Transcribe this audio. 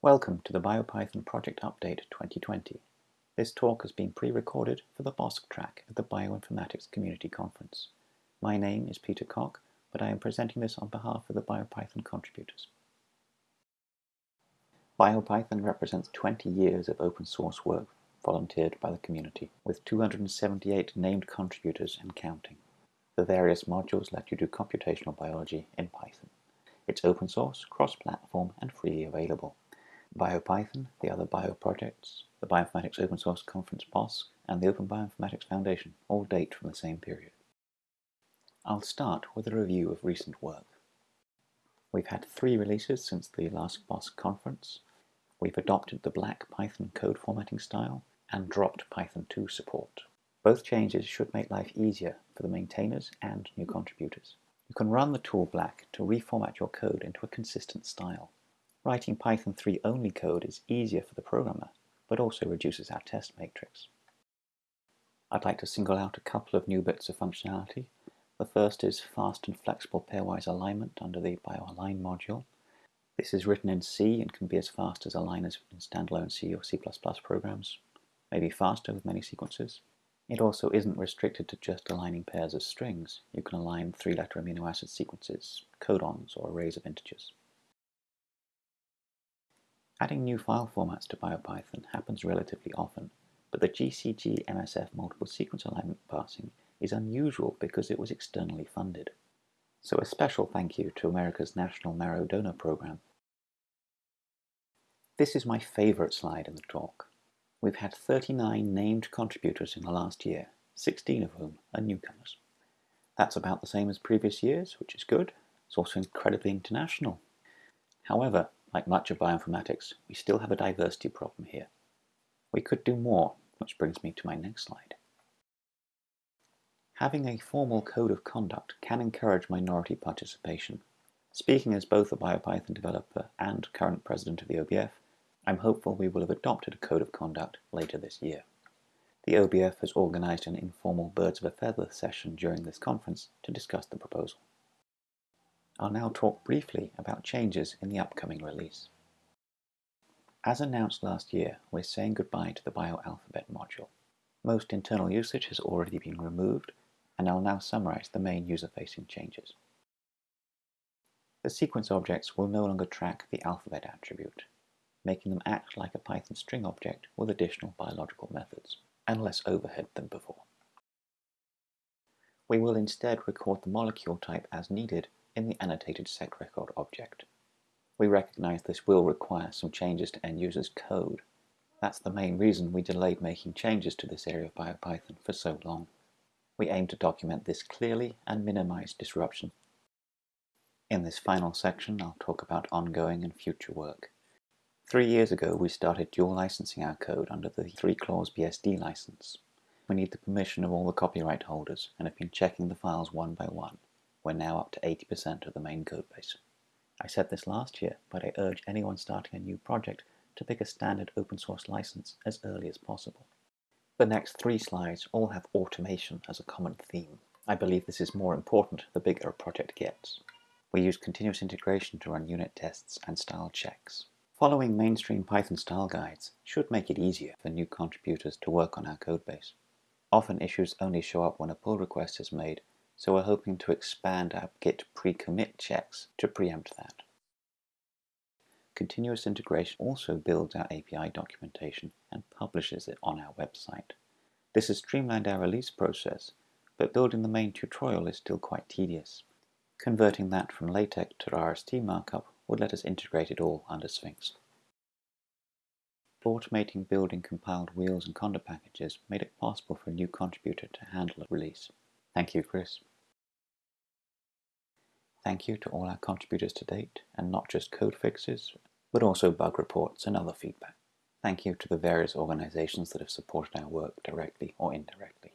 Welcome to the BioPython Project Update 2020. This talk has been pre-recorded for the BOSC track at the Bioinformatics Community Conference. My name is Peter Cock, but I am presenting this on behalf of the BioPython contributors. BioPython represents 20 years of open source work volunteered by the community, with 278 named contributors and counting. The various modules let you do computational biology in Python. It's open source, cross-platform, and freely available. BioPython, the other bio projects, the Bioinformatics Open Source Conference BOSC, and the Open Bioinformatics Foundation all date from the same period. I'll start with a review of recent work. We've had three releases since the last BOSC conference. We've adopted the black Python code formatting style and dropped Python 2 support. Both changes should make life easier for the maintainers and new contributors. You can run the tool black to reformat your code into a consistent style. Writing Python 3 only code is easier for the programmer, but also reduces our test matrix. I'd like to single out a couple of new bits of functionality. The first is fast and flexible pairwise alignment under the BioAlign module. This is written in C and can be as fast as aligners in standalone C or C++ programs, maybe faster with many sequences. It also isn't restricted to just aligning pairs of strings. You can align three-letter amino acid sequences, codons, or arrays of integers. Adding new file formats to BioPython happens relatively often, but the GCG MSF multiple sequence alignment parsing is unusual because it was externally funded. So a special thank you to America's National Marrow Donor Program. This is my favorite slide in the talk. We've had 39 named contributors in the last year, 16 of whom are newcomers. That's about the same as previous years, which is good. It's also incredibly international. However, like much of bioinformatics, we still have a diversity problem here. We could do more, which brings me to my next slide. Having a formal code of conduct can encourage minority participation. Speaking as both a BioPython developer and current president of the OBF, I'm hopeful we will have adopted a code of conduct later this year. The OBF has organized an informal Birds of a Feather session during this conference to discuss the proposal. I'll now talk briefly about changes in the upcoming release. As announced last year, we're saying goodbye to the bioalphabet module. Most internal usage has already been removed, and I'll now summarize the main user-facing changes. The sequence objects will no longer track the alphabet attribute, making them act like a Python string object with additional biological methods, and less overhead than before. We will instead record the molecule type as needed in the annotated SeqRecord object. We recognize this will require some changes to end users' code. That's the main reason we delayed making changes to this area of BioPython for so long. We aim to document this clearly and minimize disruption. In this final section, I'll talk about ongoing and future work. Three years ago, we started dual licensing our code under the three-clause BSD license. We need the permission of all the copyright holders and have been checking the files one by one. We're now up to 80% of the main codebase. I said this last year, but I urge anyone starting a new project to pick a standard open source license as early as possible. The next three slides all have automation as a common theme. I believe this is more important the bigger a project gets. We use continuous integration to run unit tests and style checks. Following mainstream Python style guides should make it easier for new contributors to work on our codebase. Often issues only show up when a pull request is made so we're hoping to expand our git pre-commit checks to preempt that. Continuous integration also builds our API documentation and publishes it on our website. This has streamlined our release process, but building the main tutorial is still quite tedious. Converting that from LaTeX to RST markup would let us integrate it all under Sphinx. Automating building compiled wheels and conda packages made it possible for a new contributor to handle a release. Thank you, Chris. Thank you to all our contributors to date, and not just code fixes, but also bug reports and other feedback. Thank you to the various organizations that have supported our work directly or indirectly.